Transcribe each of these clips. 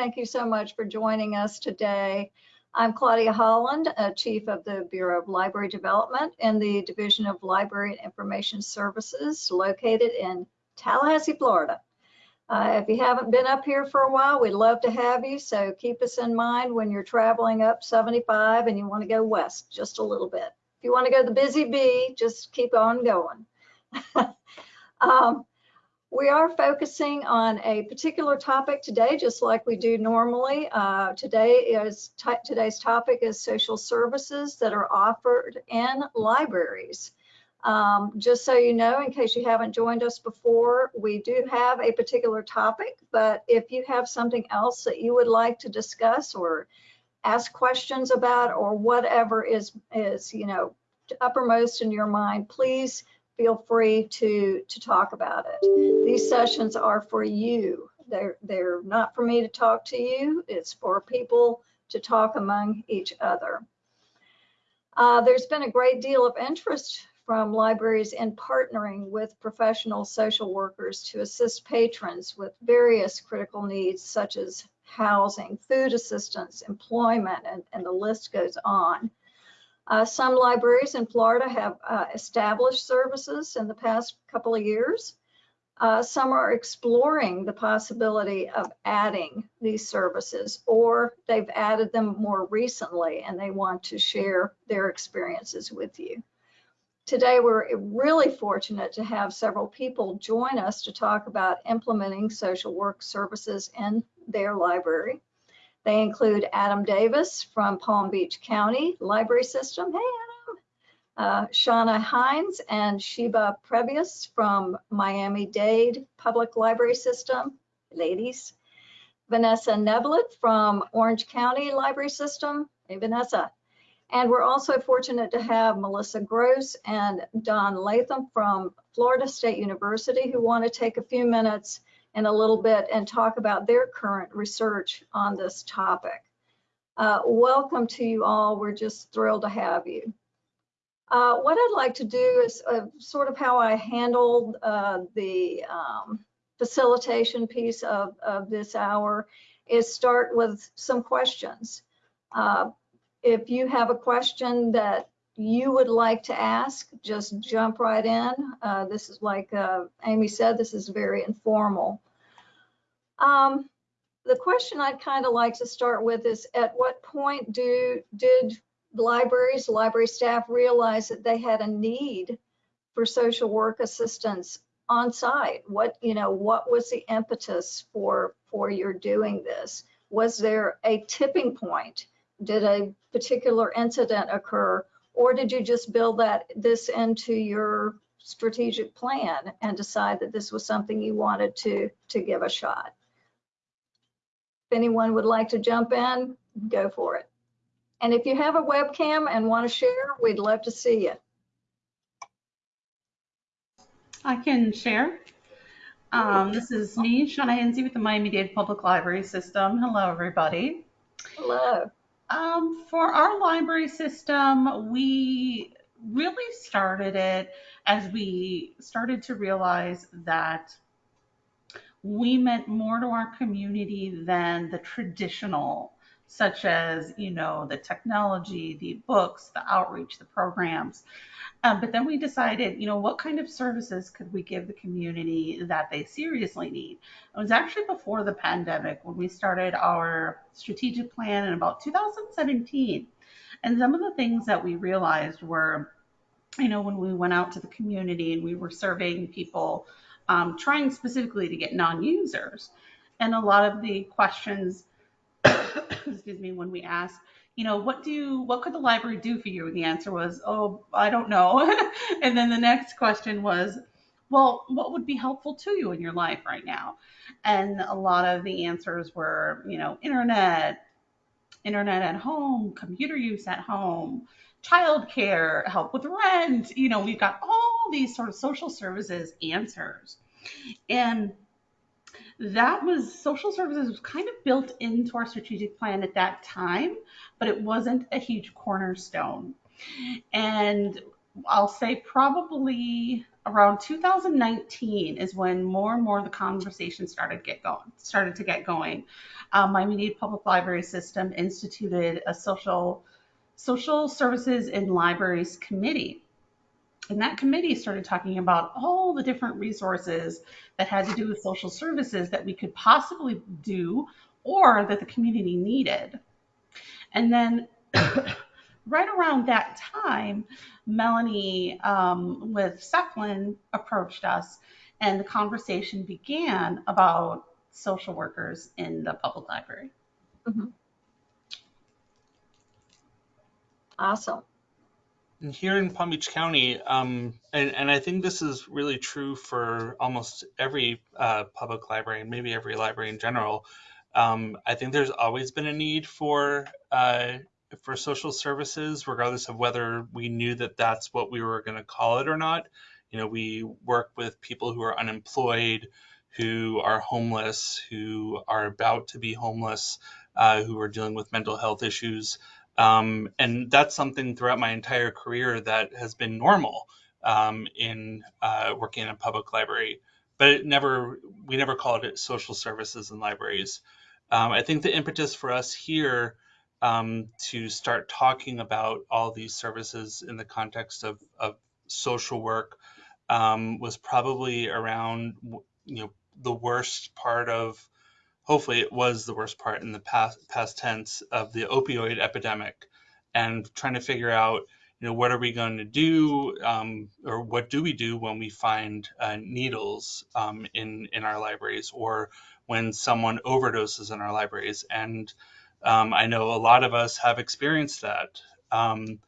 Thank you so much for joining us today. I'm Claudia Holland, Chief of the Bureau of Library Development in the Division of Library and Information Services located in Tallahassee, Florida. Uh, if you haven't been up here for a while, we'd love to have you. So keep us in mind when you're traveling up 75 and you want to go west just a little bit. If you want to go to the busy bee, just keep on going. um, we are focusing on a particular topic today, just like we do normally. Uh, today is today's topic is social services that are offered in libraries. Um, just so you know, in case you haven't joined us before, we do have a particular topic, but if you have something else that you would like to discuss or ask questions about or whatever is, is you know, uppermost in your mind, please feel free to, to talk about it. These sessions are for you. They're, they're not for me to talk to you. It's for people to talk among each other. Uh, there's been a great deal of interest from libraries in partnering with professional social workers to assist patrons with various critical needs such as housing, food assistance, employment, and, and the list goes on. Uh, some libraries in Florida have uh, established services in the past couple of years. Uh, some are exploring the possibility of adding these services or they've added them more recently and they want to share their experiences with you. Today, we're really fortunate to have several people join us to talk about implementing social work services in their library. They include Adam Davis from Palm Beach County Library System. Hey, Adam. Uh, Shauna Hines and Sheba Previous from Miami-Dade Public Library System. Ladies. Vanessa Neblett from Orange County Library System. Hey, Vanessa. And we're also fortunate to have Melissa Gross and Don Latham from Florida State University who want to take a few minutes in a little bit and talk about their current research on this topic. Uh, welcome to you all. We're just thrilled to have you. Uh, what I'd like to do is uh, sort of how I handled uh, the um, facilitation piece of, of this hour is start with some questions. Uh, if you have a question that you would like to ask, just jump right in. Uh, this is like uh, Amy said, this is very informal. Um, the question I'd kind of like to start with is at what point do did libraries, library staff realize that they had a need for social work assistance on site? What, you know, what was the impetus for, for your doing this? Was there a tipping point? Did a particular incident occur or did you just build that this into your strategic plan and decide that this was something you wanted to to give a shot? If anyone would like to jump in go for it. And if you have a webcam and want to share we'd love to see you. I can share. Um, this is me shauna Hensey with the miami-dade public library system. Hello everybody. Hello um, for our library system, we really started it as we started to realize that we meant more to our community than the traditional, such as, you know, the technology, the books, the outreach, the programs. Um, but then we decided, you know, what kind of services could we give the community that they seriously need? It was actually before the pandemic when we started our strategic plan in about 2017. And some of the things that we realized were, you know, when we went out to the community and we were surveying people, um, trying specifically to get non users. And a lot of the questions, excuse me, when we asked, you know, what do you what could the library do for you? And the answer was, oh, I don't know. and then the next question was, well, what would be helpful to you in your life right now? And a lot of the answers were, you know, internet, internet at home, computer use at home, childcare, help with rent. You know, we've got all these sort of social services answers. And that was social services was kind of built into our strategic plan at that time, but it wasn't a huge cornerstone. And I'll say probably around 2019 is when more and more the conversation started get going, started to get going. Um, Miami-Dade Public Library System instituted a social social services in libraries committee. And that committee started talking about all the different resources that had to do with social services that we could possibly do or that the community needed. And then right around that time, Melanie um, with Seflin approached us, and the conversation began about social workers in the public library. Mhm. Awesome. Here in Palm Beach County, um, and, and I think this is really true for almost every uh, public library and maybe every library in general. Um, I think there's always been a need for uh, for social services, regardless of whether we knew that that's what we were going to call it or not. You know, we work with people who are unemployed, who are homeless, who are about to be homeless, uh, who are dealing with mental health issues. Um, and that's something throughout my entire career that has been normal um, in uh, working in a public library. But it never, we never called it social services in libraries. Um, I think the impetus for us here um, to start talking about all these services in the context of, of social work um, was probably around, you know, the worst part of hopefully it was the worst part in the past past tense of the opioid epidemic and trying to figure out you know what are we going to do um, or what do we do when we find uh, needles um, in in our libraries or when someone overdoses in our libraries? And um, i know a lot of us have experienced that. Um,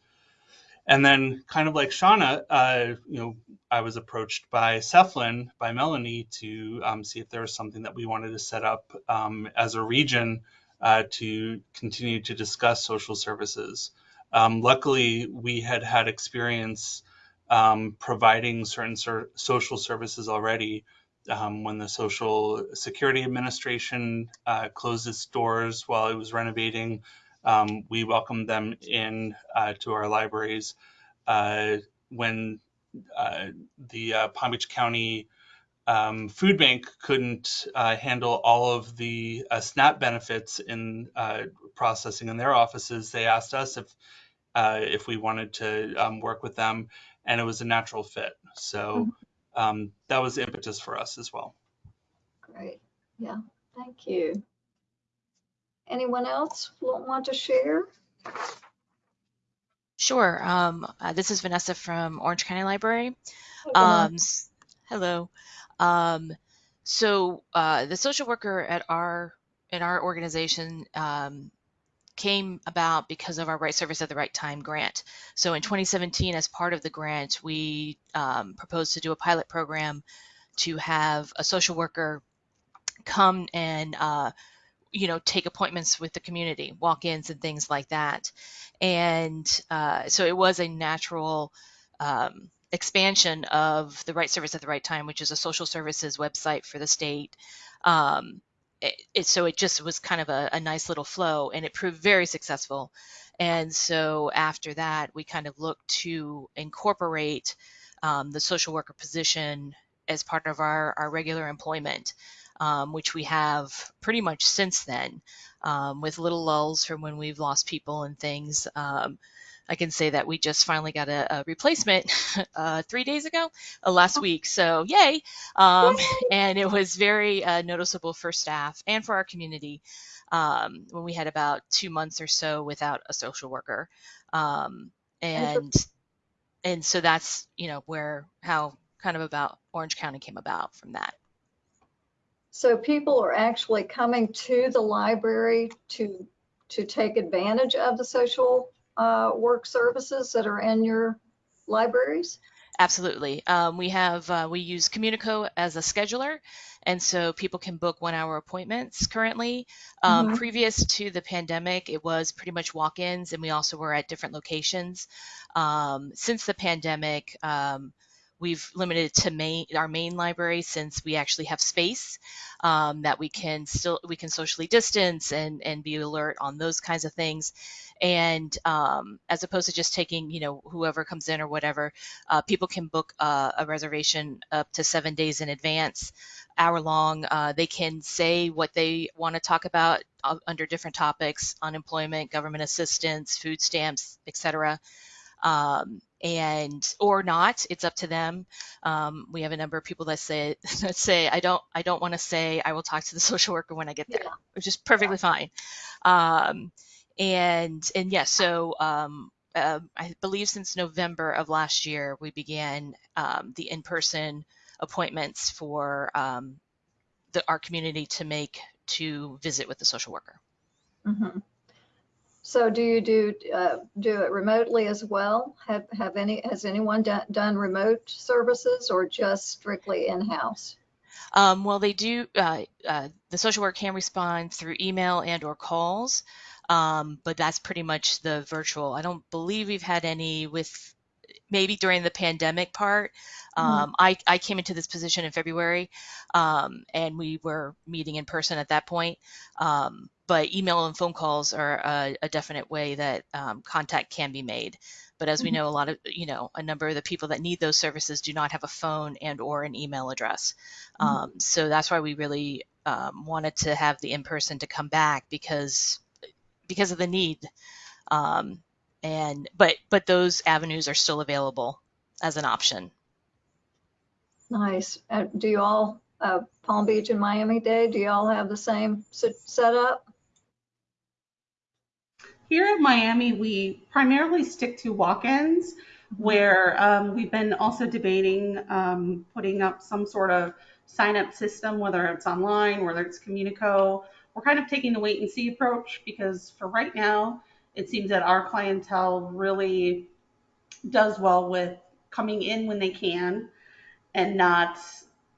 and then, kind of like Shauna, uh, you know, I was approached by Seflin, by Melanie, to um, see if there was something that we wanted to set up um, as a region uh, to continue to discuss social services. Um, luckily, we had had experience um, providing certain ser- social services already. Um, when the Social Security Administration uh, closed its doors while it was renovating, um, we welcome them in uh, to our libraries. Uh, when uh, the uh, Palm Beach County um, Food Bank couldn't uh, handle all of the uh, SNAP benefits in processing in their offices, they asked us if if we wanted to um, work with them, and it was a natural fit. So um, that was the impetus for us as well. Great. Yeah. Thank you. Anyone else want to share? Sure. Um, uh, this is Vanessa from Orange County Library. Um, hello. Um, so uh, the social worker at our in our organization um, came about because of our Right Service at the Right Time grant. So in 2017, as part of the grant, we um, proposed to do a pilot program to have a social worker come and uh, you know take appointments with the community walk-ins and things like that. And uh, so it was a natural um, expansion of the right service at the right time which is a social services website for the state. Um, it, it, so it just was kind of a, a nice little flow and it proved very successful. And so after that we kind of looked to incorporate um, the social worker position as part of our, our regular employment um, which we have pretty much since then, um, with little lulls from when we've lost people and things. Um, I can say that we just finally got a, a replacement uh, three days ago, uh, last week. So yay! Um, and it was very uh, noticeable for staff and for our community um, when we had about two months or so without a social worker. Um, and and so that's you know where how kind of about Orange County came about from that. So people are actually coming to the library to to take advantage of the social uh, work services that are in your libraries? Absolutely. Um, we have uh, we use Communico as a scheduler, and so people can book one-hour appointments currently. Um, Mhm. Previous to the pandemic, it was pretty much walk-ins, and we also were at different locations. Um, since the pandemic, um, we've limited it to main, our main library since we actually have space um, that we can still we can socially distance and and be alert on those kinds of things. And um, as opposed to just taking you know whoever comes in or whatever uh, people can book uh, a reservation up to seven days in advance hour long. Uh, they can say what they want to talk about uh, under different topics unemployment government assistance food stamps etc um, and or not it's up to them um, we have a number of people that say that say i don't i don't want to say i will talk to the social worker when i get there Yeah. which is perfectly fine um, and and yes so um, uh, i believe since november of last year we began um, the in-person appointments for um, the, our community to make to visit with the social worker Mhm. So do you do, uh, do it remotely as well? Have, have any, has anyone done, done remote services or just strictly in-house? Um, well, they do. Uh, uh, the social work can respond through email and or calls, um, but that's pretty much the virtual. I don't believe we've had any with maybe during the pandemic part. Um, I, I came into this position in February, um, and we were meeting in person at that point. Um, but email and phone calls are a, a definite way that um, contact can be made. But as we Mhm. know, a lot of you know a number of the people that need those services do not have a phone and or an email address. Mhm. Um, so that's why we really um, wanted to have the in person to come back because because of the need. Um, and but but those avenues are still available as an option. Nice. Uh, Do you all, uh, Palm Beach and Miami-Dade, do you all have the same se- setup? Here at Miami, we primarily stick to walk-ins, where um, we've been also debating um, putting up some sort of sign-up system, whether it's online, whether it's Communico. We're kind of taking the wait and see approach because for right now, it seems that our clientele really does well with coming in when they can and not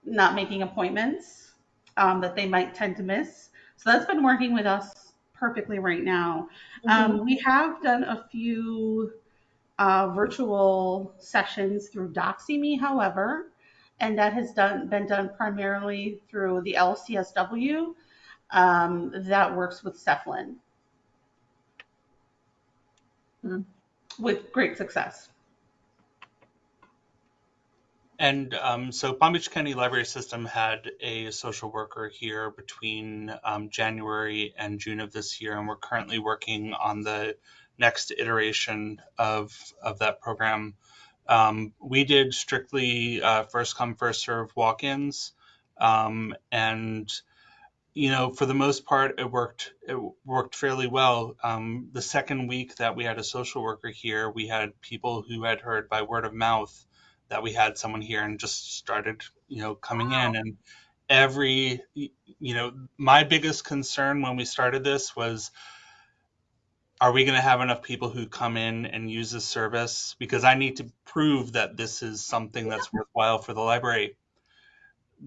not making appointments um, that they might tend to miss. So that's been working with us perfectly right now. Um, we have done a few uh, virtual sessions through Doxy.me, however, and that has done been done primarily through the LCSW um, that works with Seflin Hmm. with great success. And um, so Palm Beach County Library System had a social worker here between um, January and June of this year, and we're currently working on the next iteration of of that program. Um, we did strictly uh, first come first serve walk-ins, um, and you know for the most part it worked it worked fairly well. Um, the second week that we had a social worker here, we had people who had heard by word of mouth that we had someone here and just started you know coming in. And every you know my biggest concern when we started this was are we going to have enough people who come in and use this service? Because i need to prove that this is something that's worthwhile for the library.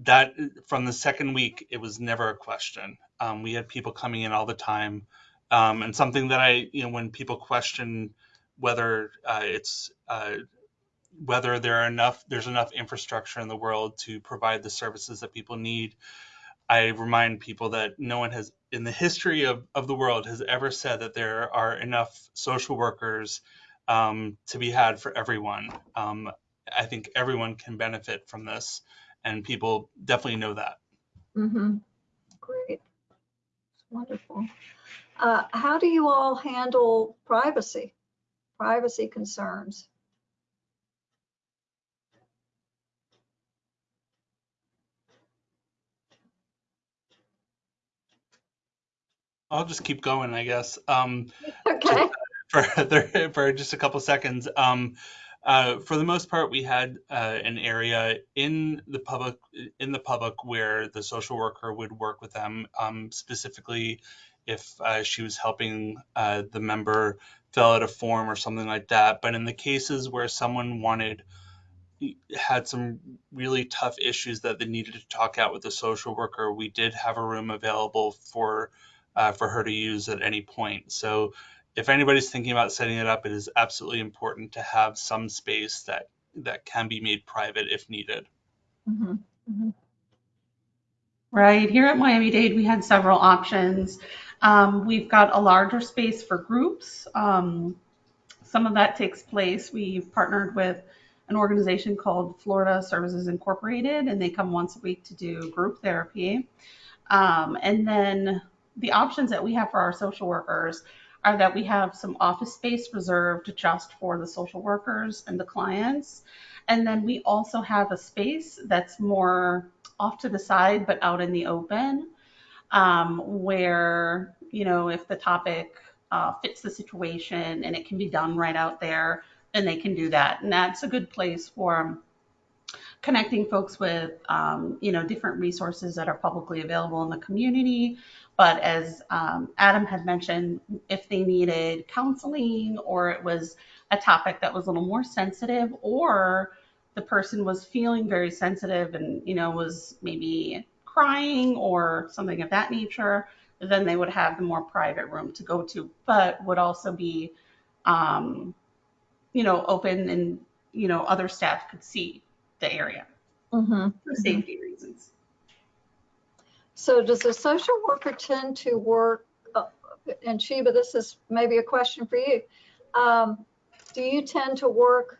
That from the second week it was never a question. Um, we had people coming in all the time. Um, and something that i you know when people question whether uh, it's uh, whether there are enough there's enough infrastructure in the world to provide the services that people need i remind people that no one has in the history of, of the world has ever said that there are enough social workers um, to be had for everyone um, i think everyone can benefit from this and people definitely know that Mm-hmm. Great. Wonderful. Uh, how do you all handle privacy, privacy concerns? I'll just keep going i guess um, Okay. for for just a couple seconds. Um, uh, for the most part, we had uh, an area in the public in the public where the social worker would work with them, um, specifically if uh, she was helping uh, the member fill out a form or something like that. But in the cases where someone wanted had some really tough issues that they needed to talk out with the social worker, we did have a room available for uh, for her to use at any point. So if anybody's thinking about setting it up, it is absolutely important to have some space that that can be made private if needed. Mhm. Right. Here at Miami Dade, we had several options. Um, we've got a larger space for groups. Um, some of that takes place. We've partnered with an organization called Florida Services Incorporated, and they come once a week to do group therapy. Um, and then the options that we have for our social workers are that we have some office space reserved just for the social workers and the clients. And then we also have a space that's more off to the side but out in the open um, where, you know, if the topic uh, fits the situation and it can be done right out there, then they can do that. And that's a good place for connecting folks with, um, you know, different resources that are publicly available in the community. But as um, Adam had mentioned, if they needed counseling or it was a topic that was a little more sensitive or the person was feeling very sensitive and, you know, was maybe crying or something of that nature, then they would have the more private room to go to, but would also be, um, you know, open and, you know, other staff could see the area Mhm. for safety reasons. So does a social worker tend to work, uh, and Sheba, this is maybe a question for you. Um, Do you tend to work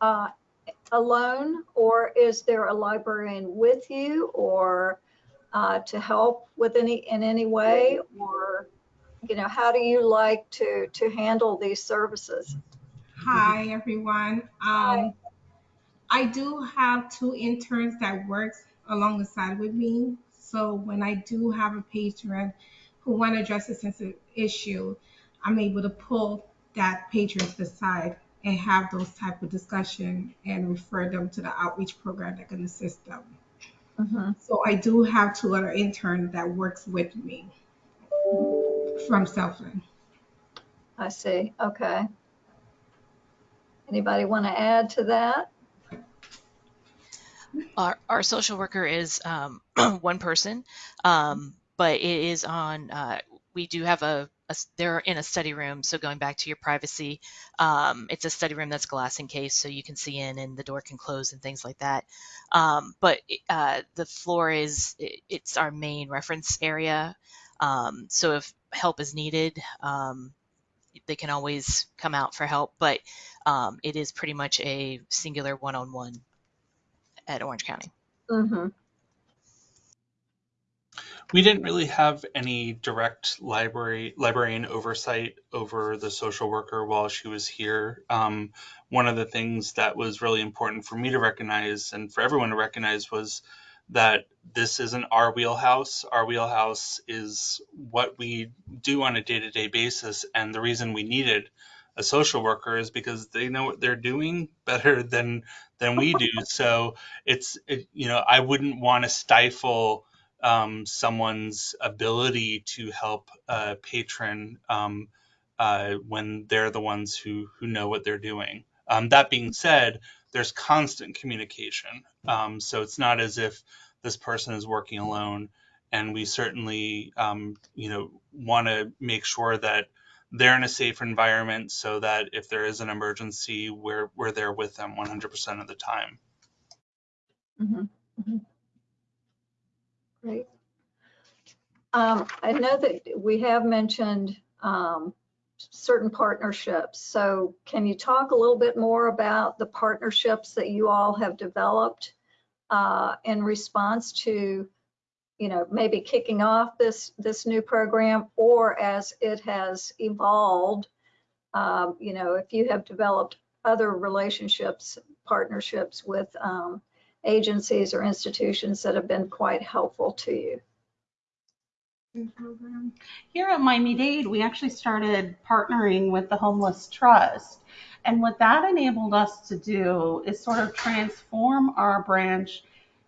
uh, alone or is there a librarian with you or uh, to help with any, in any way? Or, you know, how do you like to, to handle these services? Hi, everyone. Um, I do have two interns that works along the side with me. So when I do have a patron who want to address a sensitive issue, I'm able to pull that patron to the side and have those type of discussion and refer them to the outreach program that can assist them. Mhm. So I do have two other interns that works with me from Southland. I see, okay. Anybody want to add to that? Our, our social worker is um, one person, um, but it is on, uh, we do have a. they're in a study room. So going back to your privacy, um, it's a study room that's glass encased so you can see in and the door can close and things like that. Um, but uh, the floor is, it, it's our main reference area. Um, so if help is needed, um, they can always come out for help, but um, it is pretty much a singular one-on-one at Orange County. Mhm. We didn't really have any direct library librarian oversight over the social worker while she was here. Um, one of the things that was really important for me to recognize and for everyone to recognize was that this isn't our wheelhouse. Our wheelhouse is what we do on a day-to-day basis, and the reason we needed a social worker is because they know what they're doing better than than we do. So it's it, you know I wouldn't want to stifle um, someone's ability to help a patron um, uh, when they're the ones who who know what they're doing. Um, that being said, there's constant communication, um, so it's not as if this person is working alone. And we certainly, um, you know, want to make sure that they're in a safe environment so that if there is an emergency, we're we're there with them 100% of the time. Mhm, mhm. Great. Um, I know that we have mentioned um, certain partnerships. So can you talk a little bit more about the partnerships that you all have developed uh, in response to, you know, maybe kicking off this, this new program or as it has evolved? Um, You know, if you have developed other relationships, partnerships with um, agencies or institutions that have been quite helpful to you. Here at Miami Dade, we actually started partnering with the Homeless Trust. And what that enabled us to do is sort of transform our branch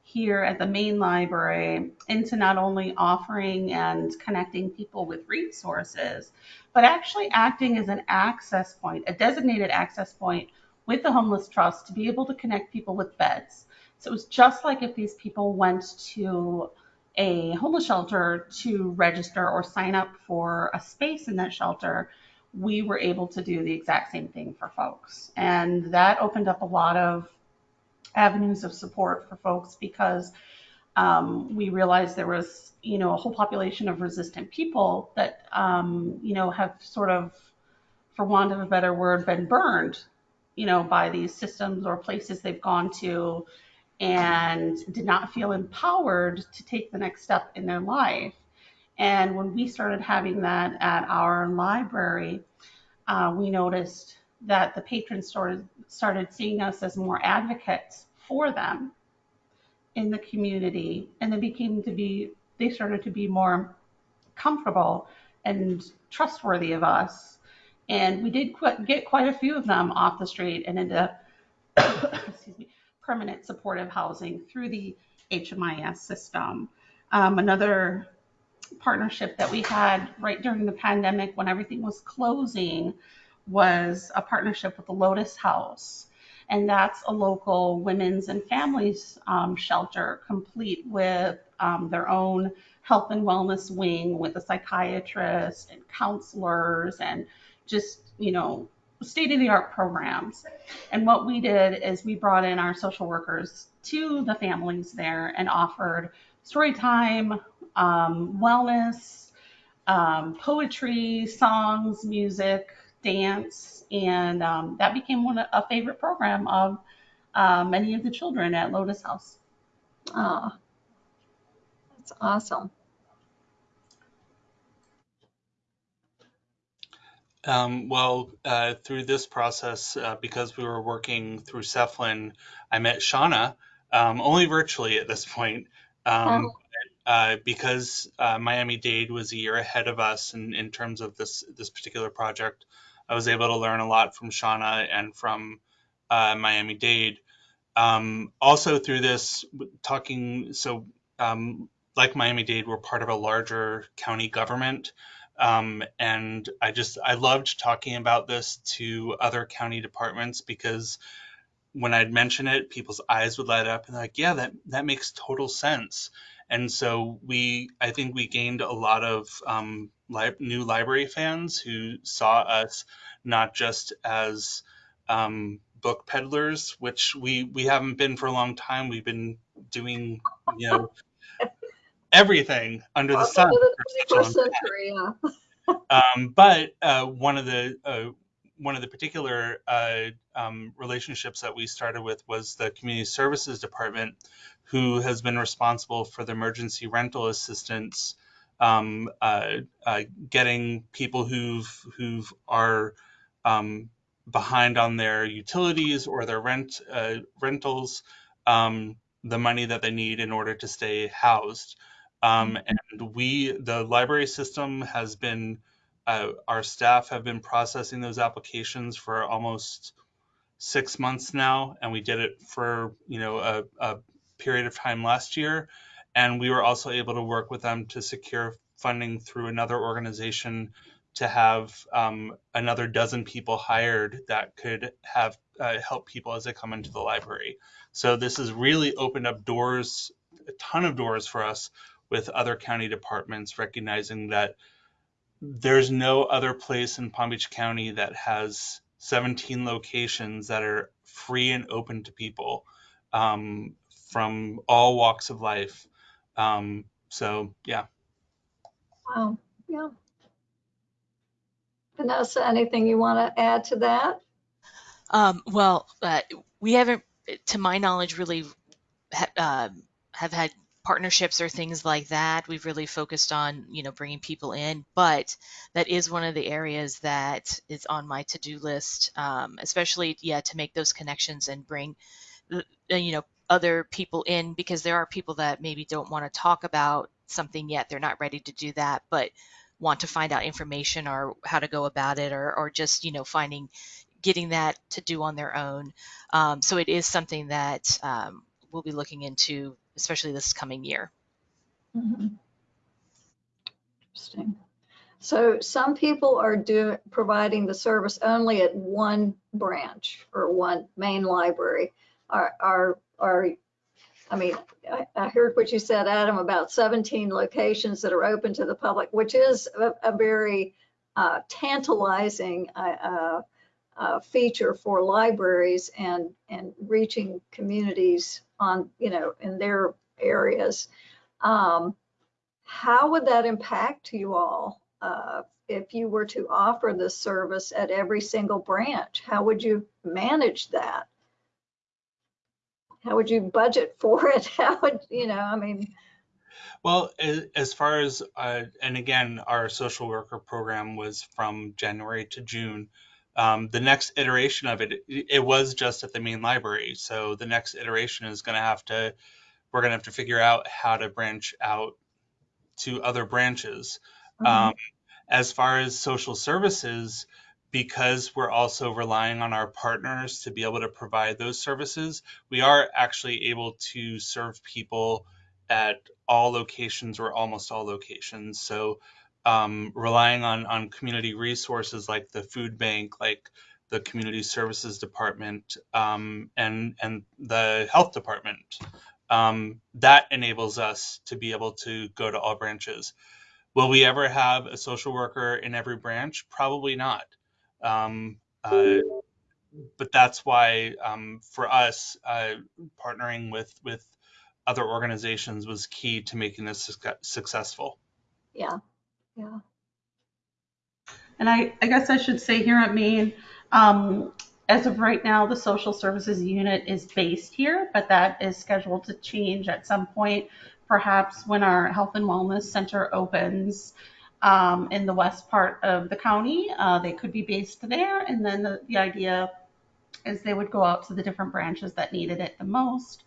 here at the main library into not only offering and connecting people with resources, but actually acting as an access point, a designated access point with the Homeless Trust to be able to connect people with beds. So it was just like if these people went to a homeless shelter to register or sign up for a space in that shelter, we were able to do the exact same thing for folks. And that opened up a lot of avenues of support for folks because um, we realized there was, you know, a whole population of resistant people that, um, you know, have sort of, for want of a better word, been burned, you know, by these systems or places they've gone to and did not feel empowered to take the next step in their life. And when we started having that at our library, uh, we noticed that the patrons started, started seeing us as more advocates for them in the community. And they became to be, they started to be more comfortable and trustworthy of us. And we did qu- get quite a few of them off the street and into, excuse me, permanent supportive housing through the HMIS system. Um, another partnership that we had right during the pandemic when everything was closing was a partnership with the Lotus House. And that's a local women's and families um, shelter, complete with um, their own health and wellness wing with a psychiatrist and counselors and just, you know, state of the art programs. And what we did is we brought in our social workers to the families there and offered story time, um, wellness, um, poetry, songs, music, dance, and um, that became one a favorite program of uh, many of the children at Lotus House. Ah, that's awesome. Um, well, uh, through this process, uh, because we were working through Seflin, I met Shauna, um, only virtually at this point, um, uh, because uh, Miami Dade was a year ahead of us in, in terms of this this particular project. I was able to learn a lot from Shauna and from uh, Miami Dade. Um, also through this, talking so um, like Miami Dade, we're part of a larger county government. Um, and I just I loved talking about this to other county departments because when I'd mention it, people's eyes would light up and like, yeah, that that makes total sense. And so we, I think we gained a lot of um, li- new library fans who saw us not just as um, book peddlers, which we we haven't been for a long time. We've been doing, you know, everything under the sun for such a long time. century, yeah. Um, but uh, one of the uh, one of the particular uh, um, relationships that we started with was the community services department, who has been responsible for the emergency rental assistance, um, uh, uh, getting people who've who've are um, behind on their utilities or their rent uh, rentals um, the money that they need in order to stay housed. Um, and we, the library system has been, uh, our staff have been processing those applications for almost six months now, and we did it for you know a, a period of time last year. And we were also able to work with them to secure funding through another organization to have um, another dozen people hired that could have uh, help people as they come into the library. So this has really opened up doors, a ton of doors for us with other county departments, recognizing that there's no other place in Palm Beach County that has 17 locations that are free and open to people um, from all walks of life. Um, so yeah. Wow, yeah. Vanessa, anything you want to add to that? Um, well, uh, we haven't, to my knowledge, really ha- uh, have had partnerships or things like that. We've really focused on, you know, bringing people in, but that is one of the areas that is on my to-do list, um, especially, yeah, to make those connections and bring, the- the, you know, other people in because there are people that maybe don't want to talk about something yet. They're not ready to do that, but want to find out information or how to go about it or, or just, you know, finding, getting that to do on their own. Um, so it is something that um, we'll be looking into, especially this coming year. Mhm. Interesting. So some people are doing, providing the service only at one branch or one main library. Are, are, are, I mean, I, I heard what you said, Adam, about 17 locations that are open to the public, which is a, a very uh, tantalizing uh, uh, uh, feature for libraries and, and reaching communities on, you know, in their areas. Um, how would that impact you all uh, if you were to offer this service at every single branch? How would you manage that? How would you budget for it? How would, you know, I mean, Well, as far as, uh, and again, our social worker program was from January to June. Um, the next iteration of it, it, was just at the main library. So the next iteration is going to have to, we're going to have to figure out how to branch out to other branches. mhm, Um, as far as social services, because we're also relying on our partners to be able to provide those services, we are actually able to serve people at all locations or almost all locations. So, um, relying on on community resources like the food bank, like the community services department, um, and and the health department, um, that enables us to be able to go to all branches. Will we ever have a social worker in every branch? Probably not. Um, uh, but that's why um, for us, uh, partnering with with other organizations was key to making this suc- successful. yeah, yeah, And I, I guess I should say here at Main, um, as of right now, the social services unit is based here, but that is scheduled to change at some point, perhaps when our health and wellness center opens um, in the west part of the county. Uh, they could be based there, and then the, the idea is they would go out to the different branches that needed it the most,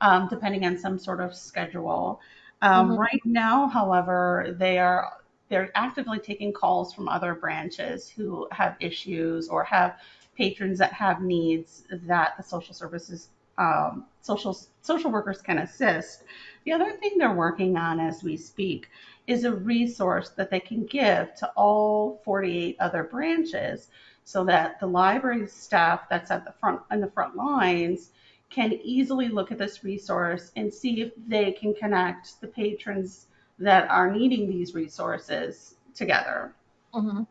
um, depending on some sort of schedule. Um, Mhm. Right now, however, they are they're actively taking calls from other branches who have issues or have patrons that have needs that the social services um, social social workers can assist. The other thing they're working on as we speak is a resource that they can give to all 48 other branches so that the library staff that's at the front in the front lines can easily look at this resource and see if they can connect the patrons that are needing these resources together. mhm,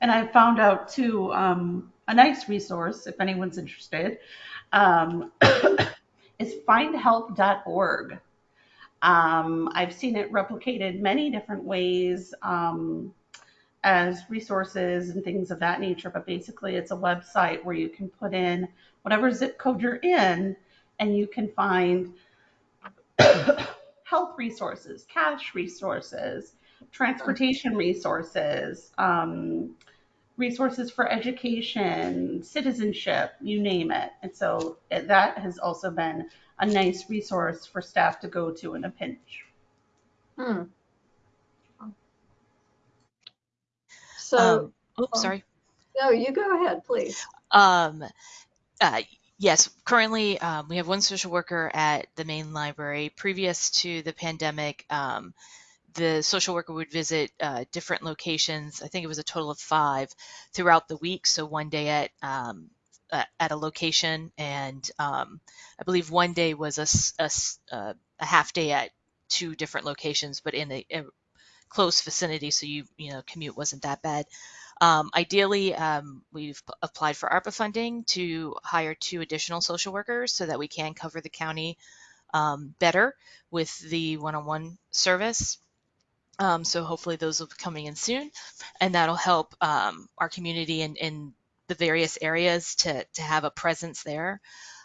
And I found out too um, a nice resource if anyone's interested um, is findhelp.org. Um, I've seen it replicated many different ways um, as resources and things of that nature, but basically it's a website where you can put in whatever zip code you're in and you can find health resources, cash resources, transportation resources, um, resources for education, citizenship, you name it. And so that has also been a nice resource for staff to go to in a pinch. hmm. So, Um, oops, um, sorry. no, you go ahead, please. Um, uh, yes, currently um, we have one social worker at the main library. Previous to the pandemic, um, the social worker would visit uh, different locations. I think it was a total of five throughout the week. So one day at um, at a location, and um, I believe one day was a, a a half day at two different locations, but in a, a close vicinity, so you you know commute wasn't that bad. Um, ideally, um, we've applied for ARPA funding to hire two additional social workers so that we can cover the county um, better with the one-on-one service. Um, so hopefully those will be coming in soon, and that'll help um, our community and, in the various areas to, to have a presence there.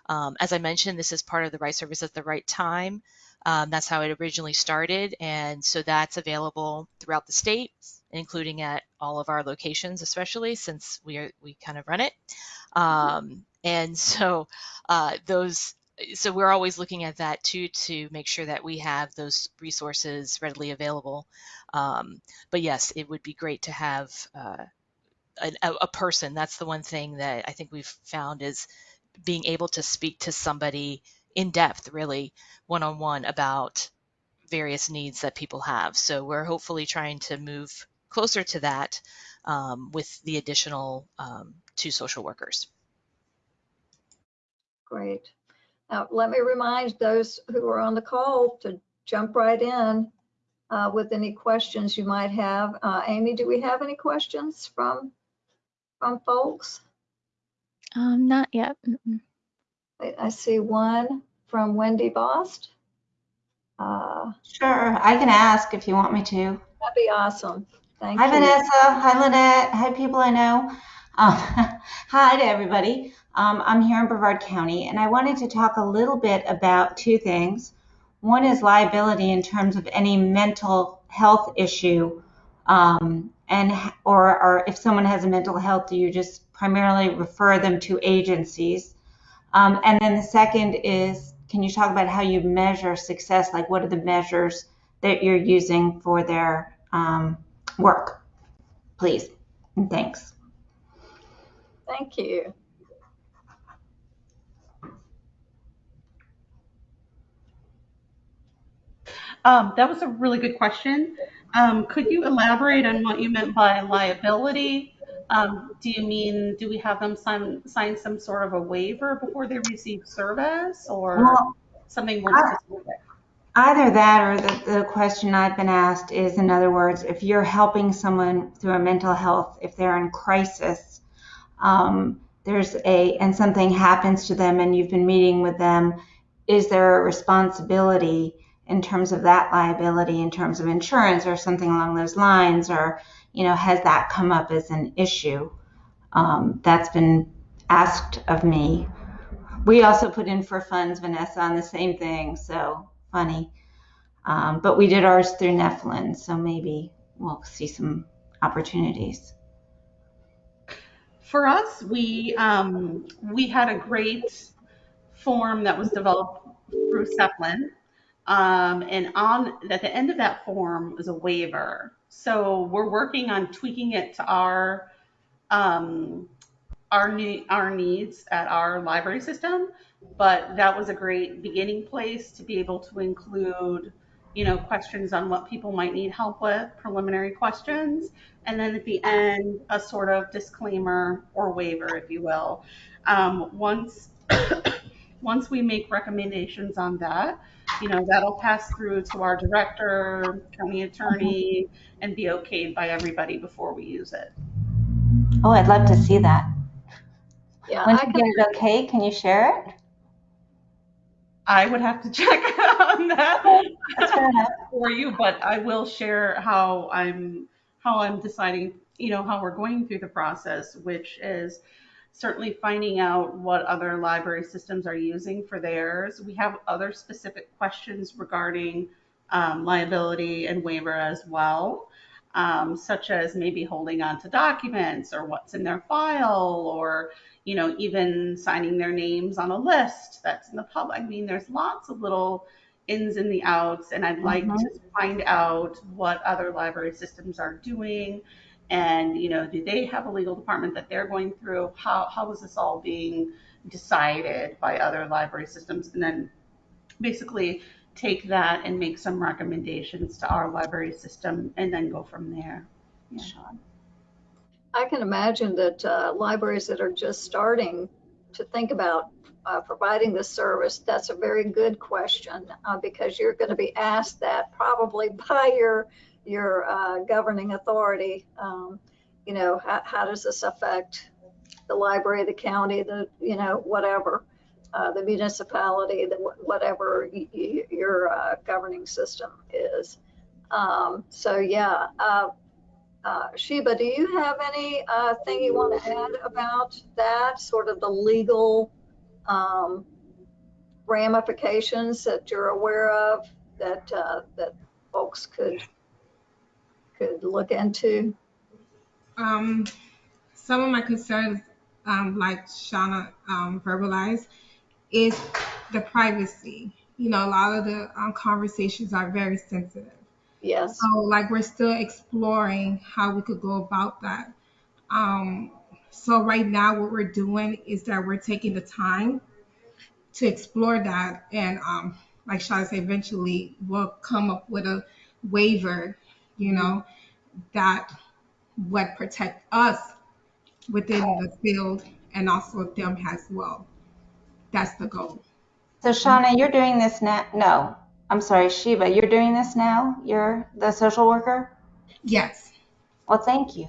Um, as I mentioned, this is part of the right service at the right time. Um, that's how it originally started, and so that's available throughout the state, including at all of our locations, especially since we are we kind of run it. Um, and so uh, those so we're always looking at that too to make sure that we have those resources readily available. Um, but yes, it would be great to have uh, a, a person. That's the one thing that I think we've found is being able to speak to somebody in depth, really one on one about various needs that people have. So we're hopefully trying to move closer to that um, with the additional um, two social workers. Great. Now, let me remind those who are on the call to jump right in uh, with any questions you might have. Uh, Amy, do we have any questions from from folks? Um, not yet. I I see one from Wendy Bost. Uh, Sure, I can ask if you want me to. That'd be awesome. Thank Hi, you. Vanessa. Hi, Lynette. Hi, people I know. Um, hi to everybody. Um, I'm here in Brevard County, and I wanted to talk a little bit about two things. One is liability in terms of any mental health issue, um, and or, or if someone has a mental health, do you just primarily refer them to agencies? Um, and then the second is, can you talk about how you measure success? Like, what are the measures that you're using for their um, work, please. And thanks. Thank you. Um, that was a really good question. Um, could you elaborate on what you meant by liability? Um, do you mean, do we have them sign, sign some sort of a waiver before they receive service or something more specific? either that or the, the question I've been asked is, in other words, if you're helping someone through a mental health, if they're in crisis, um, there's a, and something happens to them and you've been meeting with them, is there a responsibility in terms of that liability, in terms of insurance or something along those lines? Or, you know, has that come up as an issue? Um, that's been asked of me. We also put in for funds, Vanessa, on the same thing, so funny. Um, but we did ours through Neflin, so maybe we'll see some opportunities. For us, we um, we had a great form that was developed through Seflin, um, and on at the end of that form was a waiver. So we're working on tweaking it to our um, our ne- our needs at our library system. But that was a great beginning place to be able to include, you know, questions on what people might need help with, preliminary questions, and then at the end a sort of disclaimer or waiver, if you will. Um, once once we make recommendations on that, you know, that'll pass through to our director, county attorney, mm-hmm. and be okayed by everybody before we use it. Oh, I'd love to see that. Yeah, Once I you can, get it okay, can you share it? I would have to check on that That's fair for you, but I will share how I'm how I'm deciding, you know, how we're going through the process, which is certainly finding out what other library systems are using for theirs. We have other specific questions regarding um, liability and waiver as well, um, such as maybe holding on to documents or what's in their file or you know, even signing their names on a list that's in the public. I mean, there's lots of little ins and the outs, and I'd like Mhm. to find out what other library systems are doing. And, you know, do they have a legal department that they're going through? How, how is this all being decided by other library systems? And then basically take that and make some recommendations to our library system and then go from there. Yeah. I can imagine that uh, libraries that are just starting to think about uh, providing this service, that's a very good question uh, because you're going to be asked that probably by your your uh, governing authority. Um, you know, how, how does this affect the library, the county, the you know whatever, uh, the municipality, the whatever your uh, governing system is. Um, so yeah. Uh, uh, Sheba, do you have any uh, thing you want to add about that, sort of the legal um, ramifications that you're aware of that that folks could could look into? Um, some of my concerns, um, like Shauna um, verbalized, is the privacy. You know, a lot of the um, conversations are very sensitive. Yes. So, like, we're still exploring how we could go about that. Um, so, right now, what we're doing is that we're taking the time to explore that. And, um, like Shauna said, eventually we'll come up with a waiver, you know, that would protect us within the field and also them as well. That's the goal. So Shauna, you're doing this now? No, I'm sorry, Shiva, you're doing this now? You're the social worker? Yes. Well, thank you.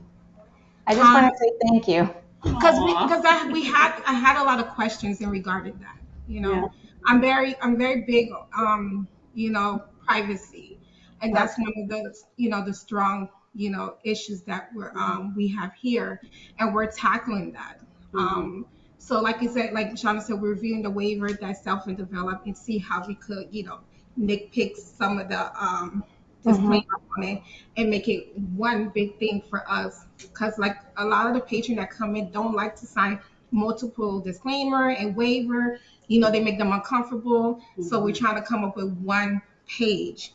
I just want to say thank you. because we, because I we had I had a lot of questions in regard to that. You know, Yeah. I'm very I'm very big um you know privacy, and that's one of the you know the strong you know issues that we're um we have here, and we're tackling that. Um, so like you said, like Shauna said, we're reviewing the waiver that Seflin develop and see how we could you know nitpick some of the um disclaimer on it and make it one big thing for us. Because like a lot of the patrons that come in don't like to sign multiple disclaimer and waiver. You know they make them uncomfortable. So we're trying to come up with one page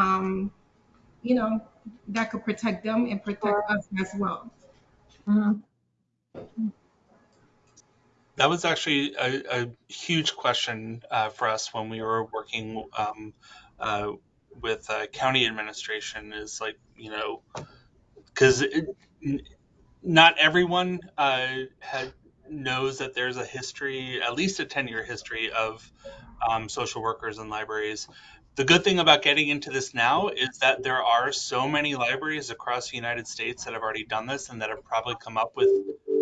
um you know that could protect them and protect us as well Mhm. That was actually a, a huge question uh, for us when we were working um, uh, with uh, county administration. Is like you know, because not everyone uh, had knows that there's a history, at least a ten year history of um, social workers and libraries. The good thing about getting into this now is that there are so many libraries across the United States that have already done this and that have probably come up with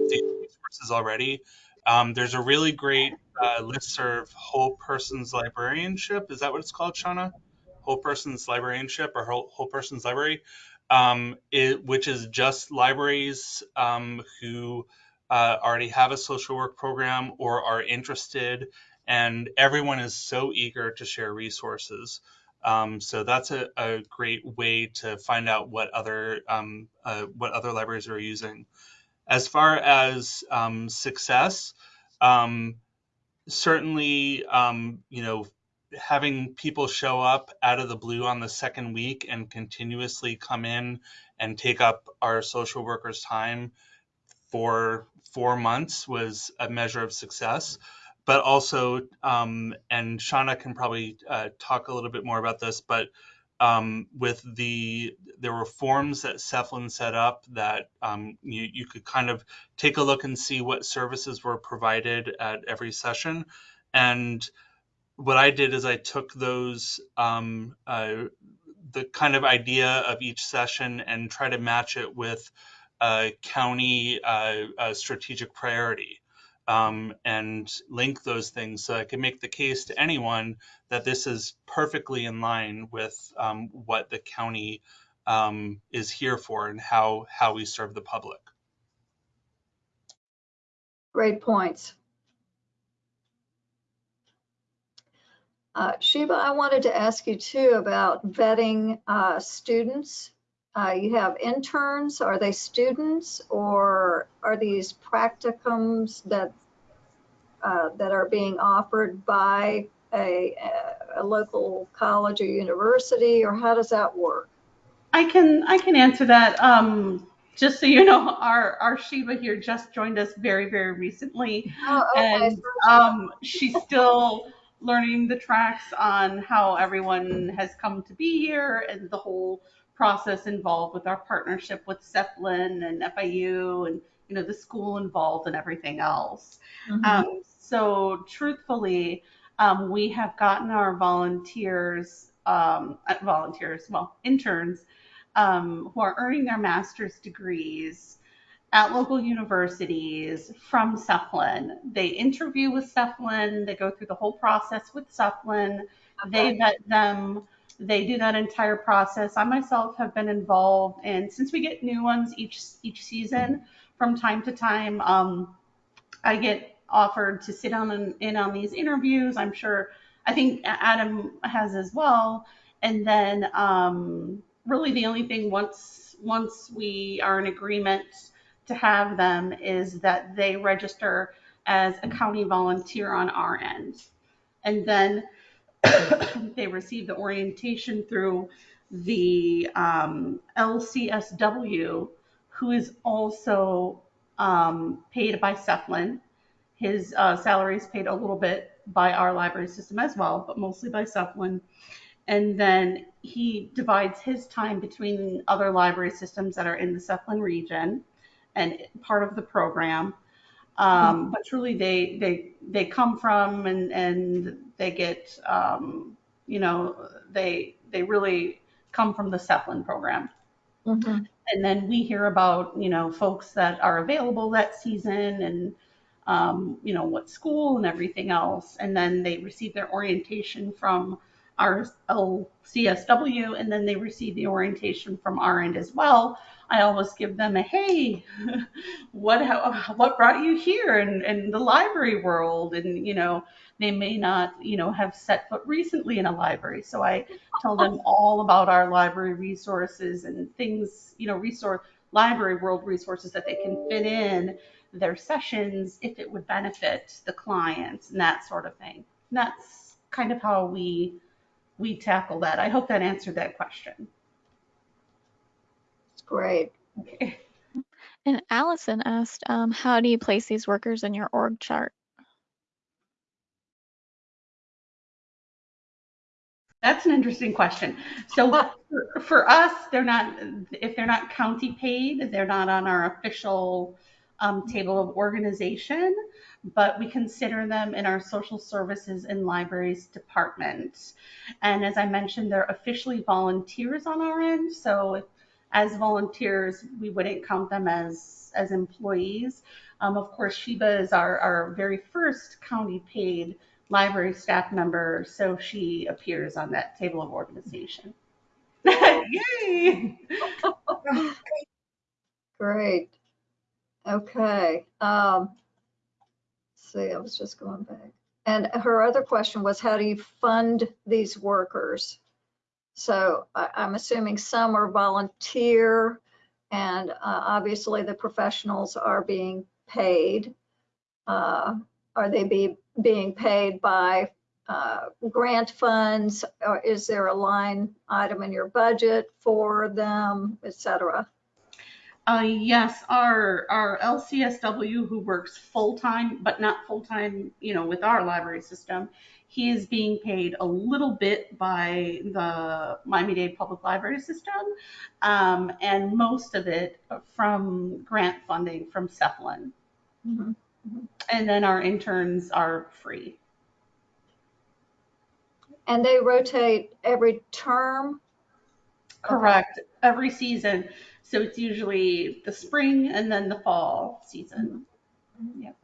these resources already. Um, there's a really great uh, listserv, Whole Persons Librarianship. Is that what it's called, Shauna? Whole Persons Librarianship or Whole, Whole Persons Library, um, it, which is just libraries um, who uh, already have a social work program or are interested, and everyone is so eager to share resources. Um, so that's a, a great way to find out what other um, uh, what other libraries are using. As far as um, success, um, certainly, um, you know, having people show up out of the blue on the second week and continuously come in and take up our social workers' time for four months was a measure of success. But also, um, and Shauna can probably uh, talk a little bit more about this, but um, with the there were forms that Seflin set up that um, you, you could kind of take a look and see what services were provided at every session. And what I did is I took those um, uh, the kind of idea of each session and try to match it with a county uh, strategic priority um, and link those things so I can make the case to anyone that this is perfectly in line with um, what the county um, is here for and how how we serve the public. Great points. Uh, I wanted to ask you too about vetting uh, students. Uh, you have interns, are they students or are these practicums that uh, that are being offered by a, a local college or university, or how does that work? I can I can answer that. Um, just so you know, our our Shiva here just joined us very very recently, Oh, okay. and um, she's still learning the tracks on how everyone has come to be here and the whole process involved with our partnership with Seflin and FIU and you know the school involved and everything else. Mhm. Um, so truthfully, um, we have gotten our volunteers, um, uh, volunteers, well, interns, um, who are earning their master's degrees at local universities from Seflin. They interview with Seflin. They go through the whole process with Seflin. They vet them. They do that entire process. I myself have been involved, and since we get new ones each each season, from time to time, um, I get offered to sit on and in on these interviews. I'm sure, I think Adam has as well. And then, um, really, the only thing once once we are in agreement to have them is that they register as a county volunteer on our end, and then they receive the orientation through the um, LCSW, who is also um, paid by Seflin. His uh, salary is paid a little bit by our library system as well, but mostly by Seflin. And then he divides his time between other library systems that are in the Seflin region and part of the program. Um, but truly, they they they come from and and they get um, you know they they really come from the Seflin program. Mhm. and then we hear about you know folks that are available that season and um, you know what school and everything else and then they receive their orientation from our lcsw and then they receive the orientation from our end as well i always give them a hey what how, what brought you here in, in the library world and you know they may not you know have set foot recently in a library so i tell them all about our library resources and things, you know, resource library world resources that they can fit in their sessions if it would benefit the clients and that sort of thing. And that's kind of how we we tackle that. I hope that answered that question. It's great. Okay. And Allison asked, um, how do you place these workers in your org chart? That's an interesting question. So for, us, they're not if they're not county paid, they're not on our official um, table of organization, but we consider them in our social services and libraries department. And as I mentioned, they're officially volunteers on our end. So if, as volunteers, we wouldn't count them as as employees. Um, of course, Sheba is our, our very first county paid library staff member, so she appears on that table of organization. Yay! Great. Okay. Um, see, I was just going back. And her other question was, how do you fund these workers? So I, I'm assuming some are volunteer and uh, obviously the professionals are being paid. Uh, are they be, being paid by uh, grant funds? Or is there a line item in your budget for them, et cetera? Uh, yes, our our LCSW who works full time, but not full time, you know, with our library system, he is being paid a little bit by the Miami-Dade Public Library System, um, and most of it from grant funding from Seflin. Mhm. And then our interns are free. And they rotate every term? Correct. Every season. So it's usually the spring and then the fall season. Yep.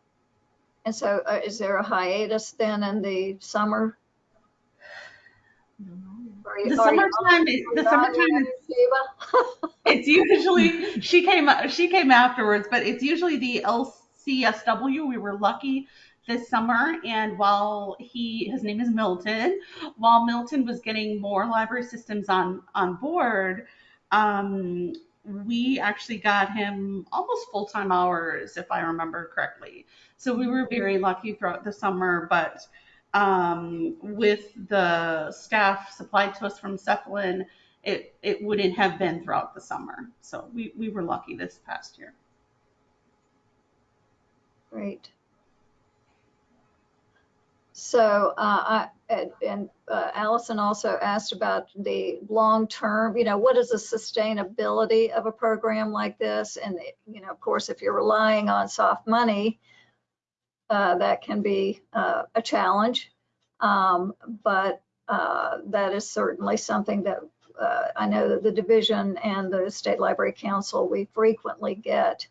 And so uh, is there a hiatus then in the summer? You- The summertime, is- the summertime is it's usually she came she came afterwards, but it's usually the LCSW. We were lucky this summer, and while he his name is Milton, while Milton was getting more library systems on on board, um, we actually got him almost full time hours, if I remember correctly. So we were very lucky throughout the summer, but um, with the staff supplied to us from Seflin, it, it wouldn't have been throughout the summer. So we, we were lucky this past year. Great. So, uh, I, and- uh, Allison also asked about the long-term, you know, what is the sustainability of a program like this? And, you know, of course, if you're relying on soft money, uh, that can be uh, a challenge. Um, But uh, that is certainly something that uh, I know that the division and the State Library Council, we frequently get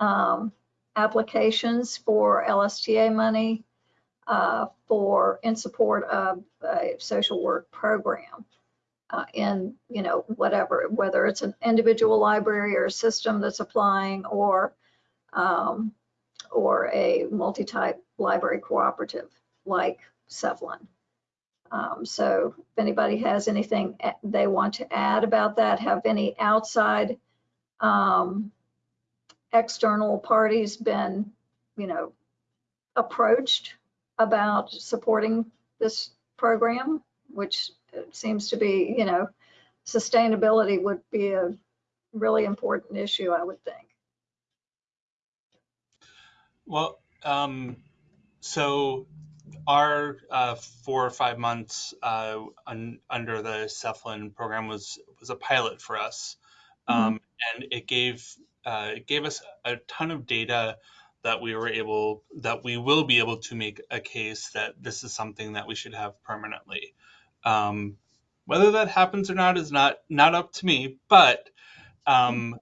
um, applications for LSTA money uh, for, in support of a social work program. Uh, in, you know, whatever, whether it's an individual library or a system that's applying or, um, or a multi-type library cooperative like Seflin. Um, so if anybody has anything they want to add about that, have any outside um, external parties been, you know, approached about supporting this program, which seems to be, you know, sustainability would be a really important issue, I would think. Well, um, so our uh, four or five months uh, un, under the Seflin program was was a pilot for us, um, and it gave uh, it gave us a ton of data that we were able that we will be able to make a case that this is something that we should have permanently. Um, whether that happens or not is not not up to me, but um,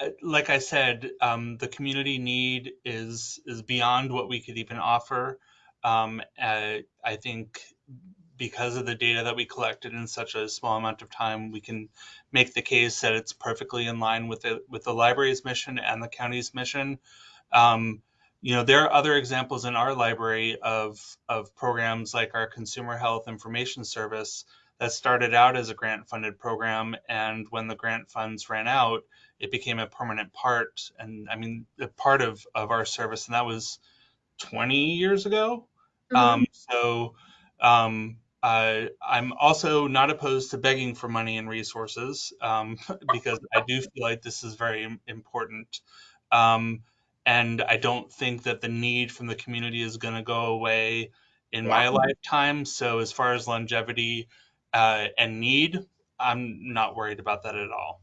uh, like I said, um, the community need is is beyond what we could even offer. Um, uh, I think because of the data that we collected in such a small amount of time, we can make the case that it's perfectly in line with the with the library's mission and the county's mission. Um, you know, there are other examples in our library of of programs like our Consumer Health Information Service that started out as a grant funded program, and when the grant funds ran out, it became a permanent part and I mean a part of of our service, and that was 20 years ago. Um, so um, uh, I'm also not opposed to begging for money and resources um, because I do feel like this is very important. Um, and I don't think that the need from the community is going to go away in my lifetime. So, as far as longevity uh, and need, I'm not worried about that at all.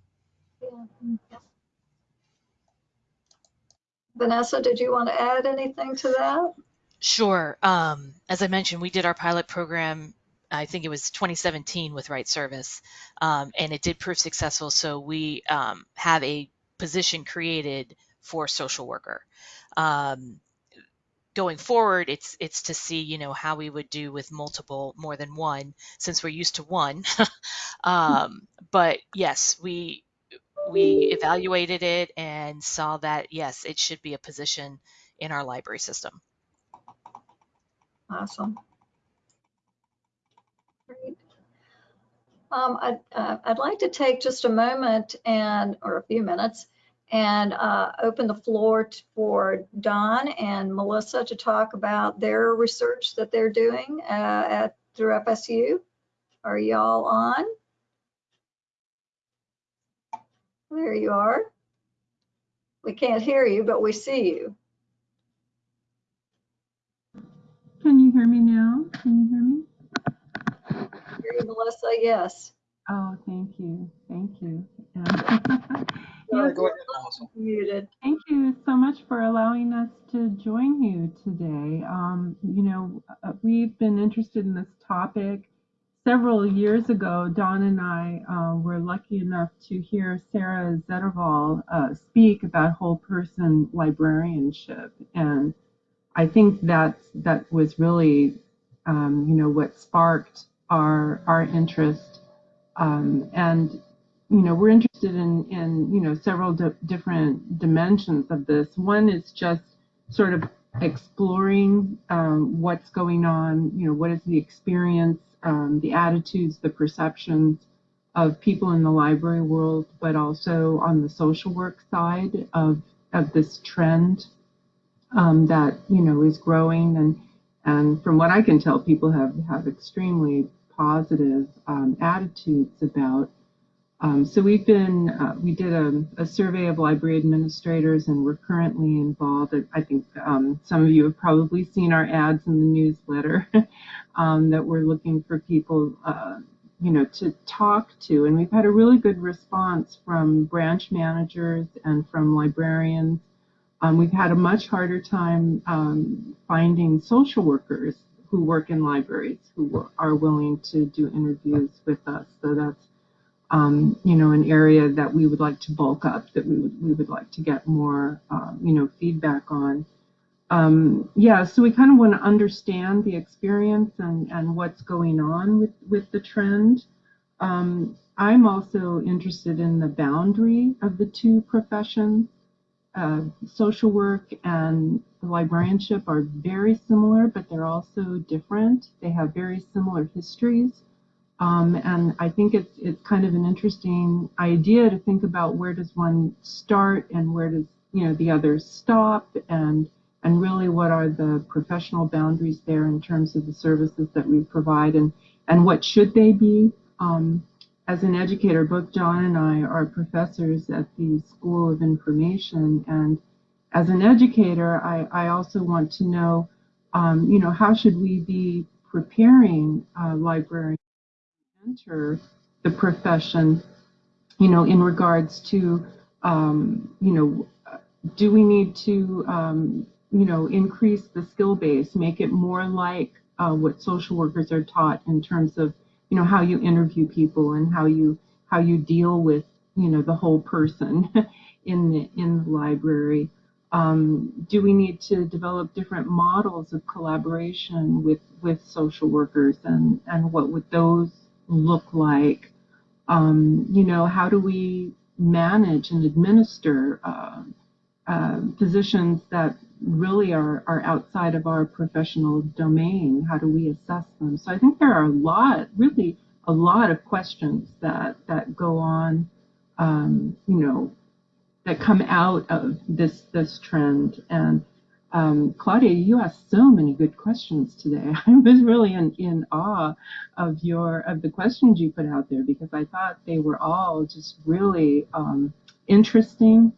Vanessa, did you want to add anything to that? Sure. Um, as I mentioned, we did our pilot program, I think it was 2017 with Right Service, um, and it did prove successful. So we um, have a position created for social worker. Um, going forward, it's it's to see you know how we would do with multiple, more than one, since we're used to one. um, but yes, we we evaluated it and saw that yes, it should be a position in our library system. Awesome. Great. Um, I'd, uh, I'd like to take just a moment and, or a few minutes, and uh, open the floor for Don and Melissa to talk about their research that they're doing uh, at, through FSU. Are y'all on? There you are. We can't hear you, but we see you. Can you hear me now? Can you hear me? Hear you, Melissa, yes. Oh, thank you. Thank you. Yeah. You're Yes, Muted. thank you so much for allowing us to join you today. Um, you know, uh, we've been interested in this topic several years ago. Don and I uh, were lucky enough to hear Sarah Zettervall uh, speak about whole person librarianship. And I think that that was really, um, you know, what sparked our our interest. Um, and you know, we're interested in in you know several di- different dimensions of this. One is just sort of exploring um, what's going on. You know, what is the experience, um, the attitudes, the perceptions of people in the library world, but also on the social work side of of this trend um, that you know is growing and and from what I can tell, people have have extremely positive um, attitudes about. Um, so we've been uh, we did a, a survey of library administrators, and we're currently involved. I think um, some of you have probably seen our ads in the newsletter um, that we're looking for people. Uh, you know, to talk to, and we've had a really good response from branch managers and from librarians um, we've had a much harder time um, finding social workers who work in libraries who are willing to do interviews with us. So that's um, you know an area that we would like to bulk up, that we would we would like to get more um, you know feedback on. Um, yeah, so we kind of want to understand the experience and and what's going on with with the trend. Um, I'm also interested in the boundary of the two professions uh, social work and librarianship are very similar, but they're also different. They have very similar histories. Um, and I think it's, it's kind of an interesting idea to think about where does one start and where does you know the others stop and and really what are the professional boundaries there in terms of the services that we provide and and what should they be um, as an educator, both John and I are professors at the School of Information, and as an educator, I, I also want to know, um, you know, how should we be preparing uh, librarians to enter the profession, you know, in regards to, um, you know, do we need to, um, you know, increase the skill base, make it more like uh, what social workers are taught in terms of you know how you interview people and how you how you deal with you know the whole person in the in the library. Um, do we need to develop different models of collaboration with with social workers and and what would those look like? Um, you know, how do we manage and administer uh, uh, positions that really are, are outside of our professional domain? How do we assess them? So I think there are a lot, really a lot of questions that, that go on, um, you know, that come out of this, this trend. And um, Claudia, you asked so many good questions today. I was really in, in awe of your of the questions you put out there because I thought they were all just really um, interesting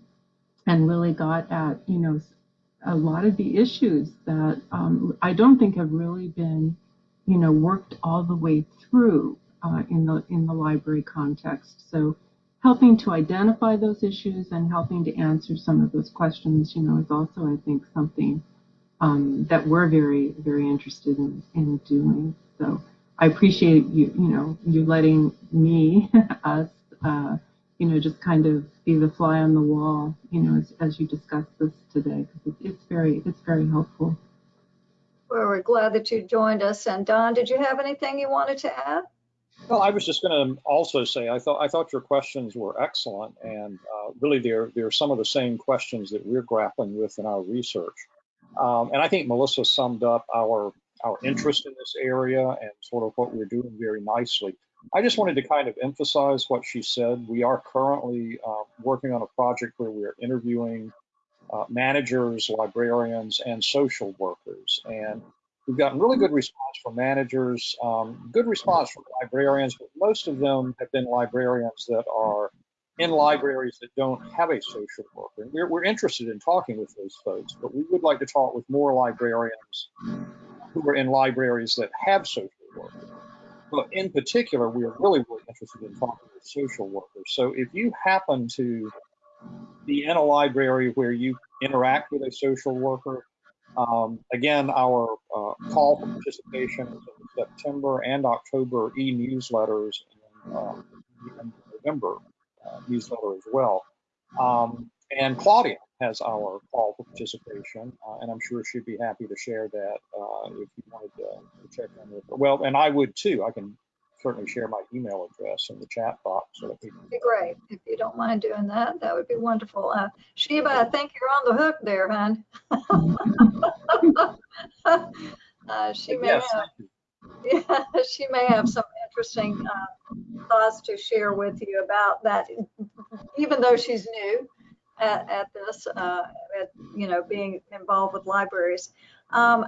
and really got at you know a lot of the issues that um, I don't think have really been you know worked all the way through uh, in the in the library context. So helping to identify those issues and helping to answer some of those questions, you know, is also, I think, something um, that we're very, very interested in, in doing. So I appreciate you, you know, you letting me, us, uh, you know, just kind of be the fly on the wall, you know, as, as you discuss this today, because it, it's very, it's very helpful. Well, we're glad that you joined us. And Don, did you have anything you wanted to add? Well, I was just going to also say I thought I thought your questions were excellent, and uh, really they're they're some of the same questions that we're grappling with in our research. Um, and I think Melissa summed up our our interest in this area and sort of what we're doing very nicely. I just wanted to kind of emphasize what she said. We are currently uh, working on a project where we're interviewing uh, managers, librarians, and social workers, and We've gotten really good response from managers, um, good response from librarians, but most of them have been librarians that are in libraries that don't have a social worker. We're, we're interested in talking with those folks, but we would like to talk with more librarians who are in libraries that have social workers. But in particular, we are really, really interested in talking with social workers. So if you happen to be in a library where you interact with a social worker, um, again, our uh, call for participation is in September and October e-newsletters and, uh, November uh, newsletter as well. Um, and Claudia has our call for participation, uh, and I'm sure she'd be happy to share that uh, if you wanted to, check in with her. Well, and I would too. I can certainly share my email address in the chat box so that people. Be great if you don't mind doing that. That would be wonderful. Uh, Sheba, I think you're on the hook there, hon. uh, she may Yes, have, yeah, she may have some interesting uh, thoughts to share with you about that. Even though she's new at, at this, uh, at you know, being involved with libraries. Um,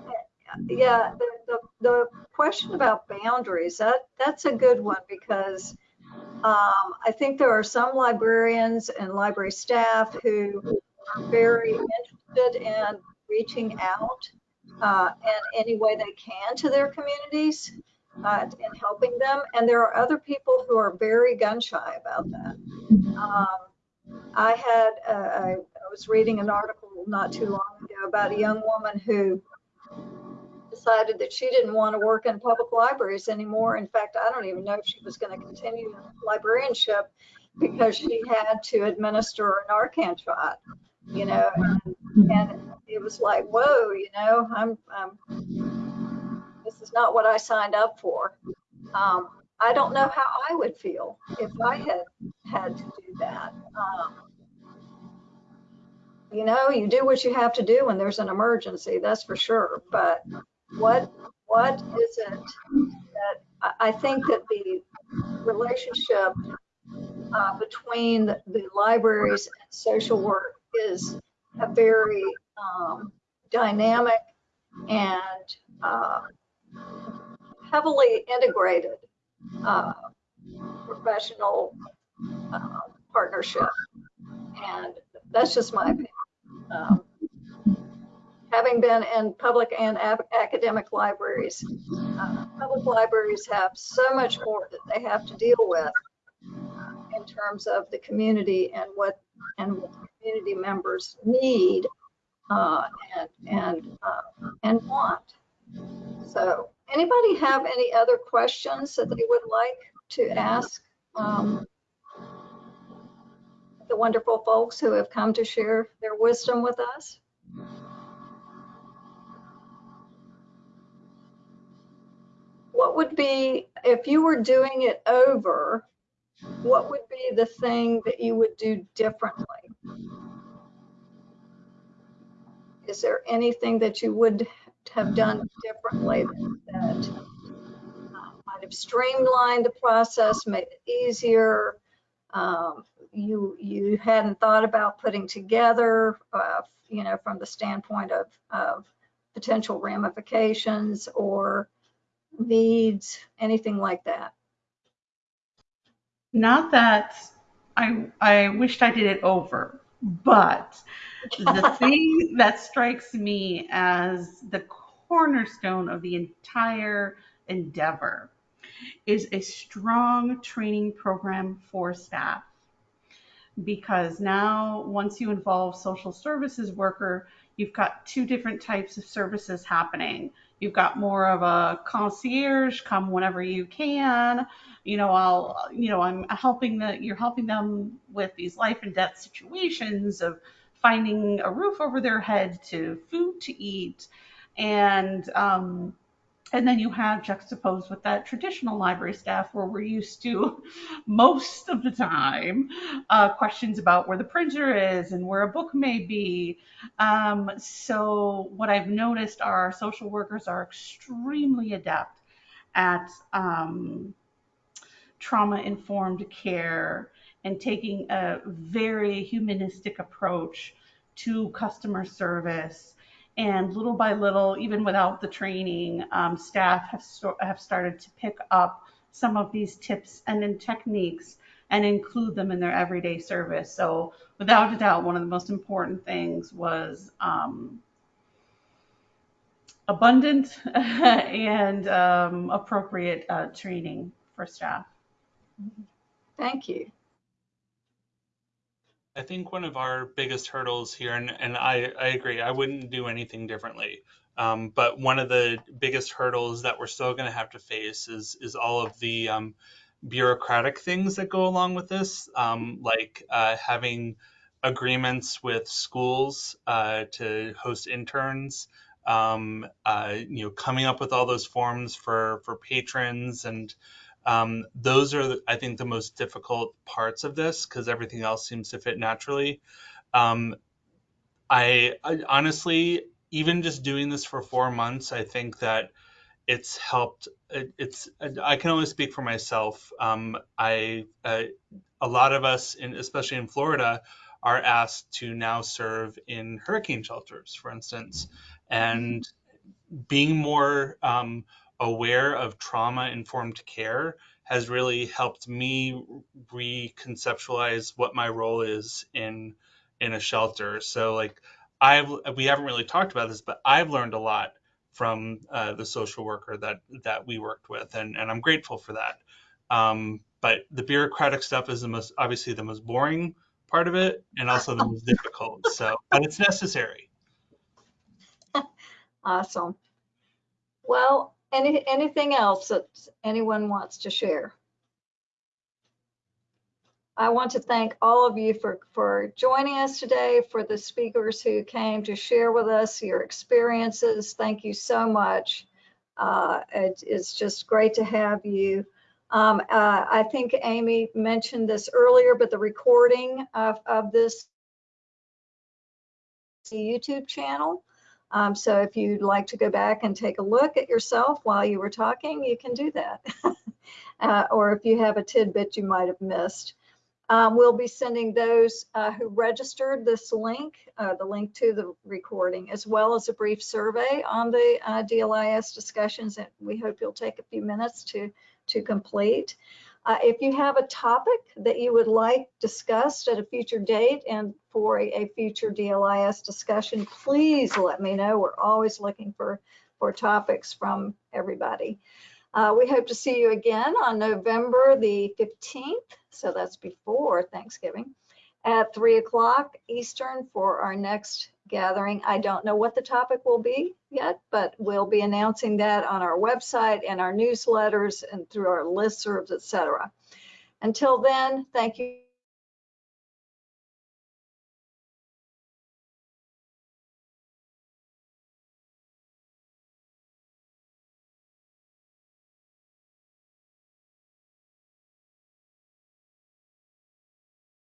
yeah, the, the, the question about boundaries, that, that's a good one because um, I think there are some librarians and library staff who are very interested in reaching out uh, in any way they can to their communities uh, and helping them. And there are other people who are very gun shy about that. Um, I had, uh, I, I was reading an article not too long ago about a young woman who decided that she didn't want to work in public libraries anymore. In fact, I don't even know if she was going to continue librarianship because she had to administer a Narcan shot, you know, and, and it was like, whoa, you know, I'm, I'm, this is not what I signed up for. Um, I don't know how I would feel if I had had to do that. Um, you know, you do what you have to do when there's an emergency, that's for sure. But what what is it that I think that the relationship uh, between the, libraries and social work is a very um, dynamic and uh, heavily integrated uh, professional uh, partnership. And that's just my opinion. Um, having been in public and academic libraries, uh, public libraries have so much more that they have to deal with in terms of the community and what and what community members need uh, and and uh, and want. So, anybody have any other questions that they would like to ask um, the wonderful folks who have come to share their wisdom with us. What would be, if you were doing it over, what would be the thing that you would do differently? Is there anything that you would have done differently that uh, might have streamlined the process, made it easier? Um, you you hadn't thought about putting together, uh, you know, from the standpoint of of potential ramifications or needs, anything like that. Not that I I wished I did it over, but the thing that strikes me as the cornerstone of the entire endeavor is a strong training program for staff. Because now, once you involve social services worker, you've got two different types of services happening. You've got more of a concierge, come whenever you can. You know, I'll, you know, I'm helping the, you're helping them with these life and death situations of finding a roof over their head to food to eat. And, um, and then you have juxtaposed with that traditional library staff where we're used to most of the time uh, questions about where the printer is and where a book may be. Um, so what I've noticed are social workers are extremely adept at um, trauma informed care and taking a very humanistic approach to customer service and little by little, even without the training, um, staff have, have started to pick up some of these tips and then techniques and include them in their everyday service. So, without a doubt, one of the most important things was um, abundant and um, appropriate uh, training for staff. Thank you. I think one of our biggest hurdles here, and, and I, I agree, I wouldn't do anything differently. Um, but one of the biggest hurdles that we're still going to have to face is is all of the um, bureaucratic things that go along with this, um, like uh, having agreements with schools uh, to host interns, um, uh, you know, coming up with all those forms for for patrons and um, those are, I think, the most difficult parts of this because everything else seems to fit naturally. Um, I, I, honestly, even just doing this for four months, I think that it's helped. It, it's I can only speak for myself. Um, I uh, a lot of us, in, especially in Florida, are asked to now serve in hurricane shelters, for instance, and being more um, aware of trauma informed care has really helped me reconceptualize what my role is in in a shelter. So like i've we haven't really talked about this but i've learned a lot from uh, the social worker that that we worked with and and i'm grateful for that. Um, but the bureaucratic stuff is the most obviously the most boring part of it and also the most difficult so but it's necessary. Awesome. Well, any, anything else that anyone wants to share? I want to thank all of you for, for joining us today, for the speakers who came to share with us your experiences. Thank you so much. Uh, it, it's just great to have you. Um, uh, I think Amy mentioned this earlier, but the recording of, of this YouTube channel um, so if you'd like to go back and take a look at yourself while you were talking, you can do that. uh, or if you have a tidbit you might have missed. Um, we'll be sending those uh, who registered this link, uh, the link to the recording, as well as a brief survey on the uh, DLIS discussions that we hope you'll take a few minutes to, to complete. Uh, if you have a topic that you would like discussed at a future date and for a, a, future DLIS discussion, please let me know. We're always looking for, for topics from everybody. Uh, we hope to see you again on November the 15th, so that's before Thanksgiving, at 3 o'clock Eastern for our next gathering. I don't know what the topic will be yet, but we'll be announcing that on our website and our newsletters and through our listservs, etc. Until then, thank you